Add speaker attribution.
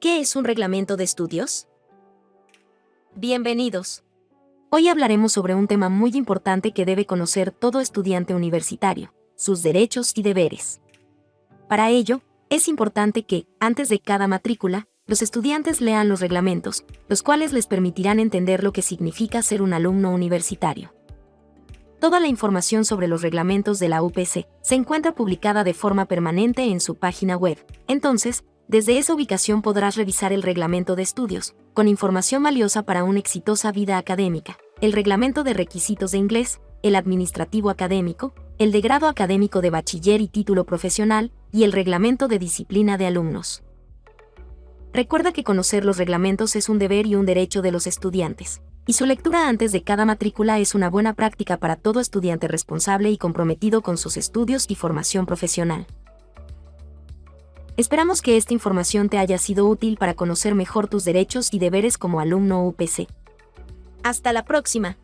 Speaker 1: ¿Qué es un reglamento de estudios? Bienvenidos. Hoy hablaremos sobre un tema muy importante que debe conocer todo estudiante universitario, sus derechos y deberes. Para ello, es importante que, antes de cada matrícula, los estudiantes lean los reglamentos, los cuales les permitirán entender lo que significa ser un alumno universitario. Toda la información sobre los reglamentos de la UPC se encuentra publicada de forma permanente en su página web. Entonces, desde esa ubicación podrás revisar el reglamento de estudios, con información valiosa para una exitosa vida académica, el reglamento de requisitos de inglés, el administrativo académico, el de grado académico de bachiller y título profesional, y el reglamento de disciplina de alumnos. Recuerda que conocer los reglamentos es un deber y un derecho de los estudiantes y su lectura antes de cada matrícula es una buena práctica para todo estudiante responsable y comprometido con sus estudios y formación profesional. Esperamos que esta información te haya sido útil para conocer mejor tus derechos y deberes como alumno UPC. Hasta la próxima.